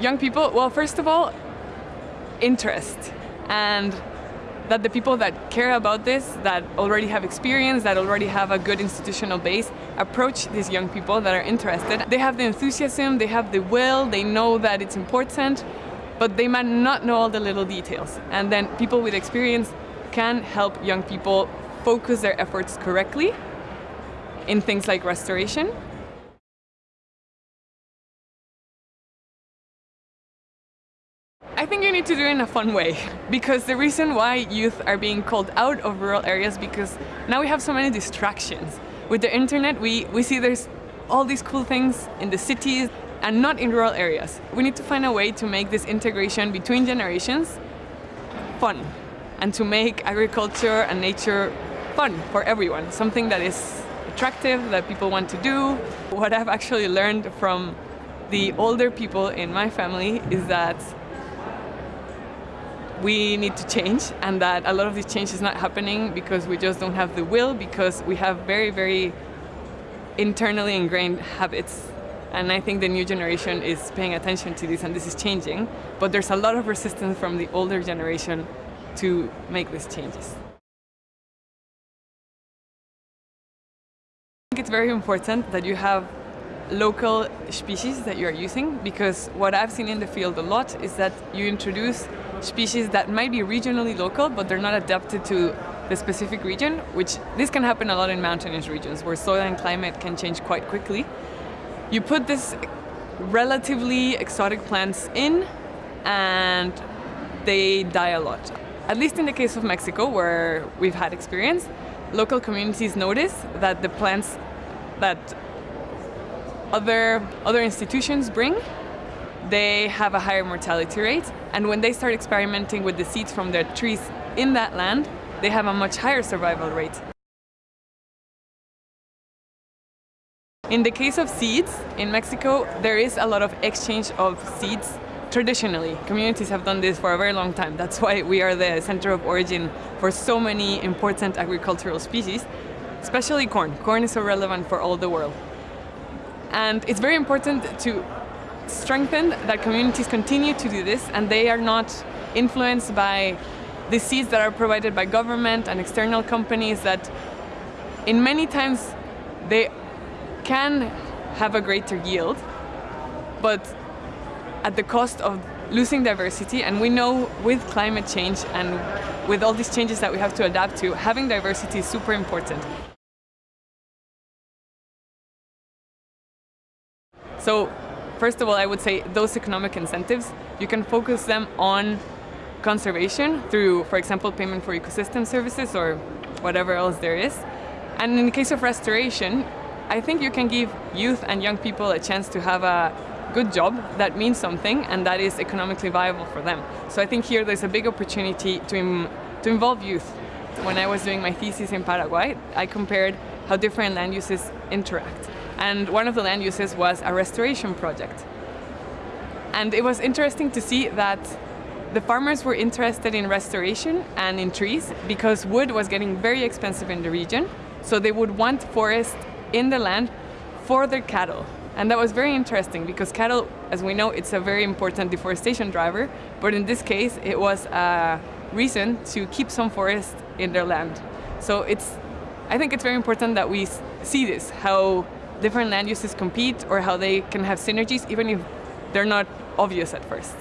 Young people, well, first of all, interest and that the people that care about this, that already have experience, that already have a good institutional base, approach these young people that are interested. They have the enthusiasm, they have the will, they know that it's important, but they might not know all the little details. And then people with experience can help young people focus their efforts correctly in things like restoration I think you need to do it in a fun way because the reason why youth are being called out of rural areas because now we have so many distractions. With the internet we, we see there's all these cool things in the cities and not in rural areas. We need to find a way to make this integration between generations fun and to make agriculture and nature fun for everyone, something that is attractive, that people want to do. What I've actually learned from the older people in my family is that we need to change and that a lot of this change is not happening because we just don't have the will because we have very, very internally ingrained habits and I think the new generation is paying attention to this and this is changing, but there's a lot of resistance from the older generation to make these changes. I think it's very important that you have local species that you're using because what I've seen in the field a lot is that you introduce species that might be regionally local but they're not adapted to the specific region, which this can happen a lot in mountainous regions where soil and climate can change quite quickly. You put this relatively exotic plants in and they die a lot. At least in the case of Mexico where we've had experience, local communities notice that the plants that other, other institutions bring, they have a higher mortality rate. And when they start experimenting with the seeds from their trees in that land, they have a much higher survival rate. In the case of seeds, in Mexico, there is a lot of exchange of seeds traditionally. Communities have done this for a very long time. That's why we are the center of origin for so many important agricultural species, especially corn. Corn is so relevant for all the world. And it's very important to strengthen that communities continue to do this and they are not influenced by the seeds that are provided by government and external companies that in many times they can have a greater yield, but at the cost of losing diversity and we know with climate change and with all these changes that we have to adapt to, having diversity is super important. So first of all, I would say those economic incentives, you can focus them on conservation through, for example, payment for ecosystem services or whatever else there is. And in the case of restoration, I think you can give youth and young people a chance to have a good job that means something and that is economically viable for them. So I think here there's a big opportunity to, Im to involve youth. When I was doing my thesis in Paraguay, I compared how different land uses interact. And one of the land uses was a restoration project. And it was interesting to see that the farmers were interested in restoration and in trees because wood was getting very expensive in the region. So they would want forest in the land for their cattle. And that was very interesting because cattle, as we know, it's a very important deforestation driver. But in this case, it was a reason to keep some forest in their land. So it's, I think it's very important that we see this, how different land uses compete or how they can have synergies even if they're not obvious at first.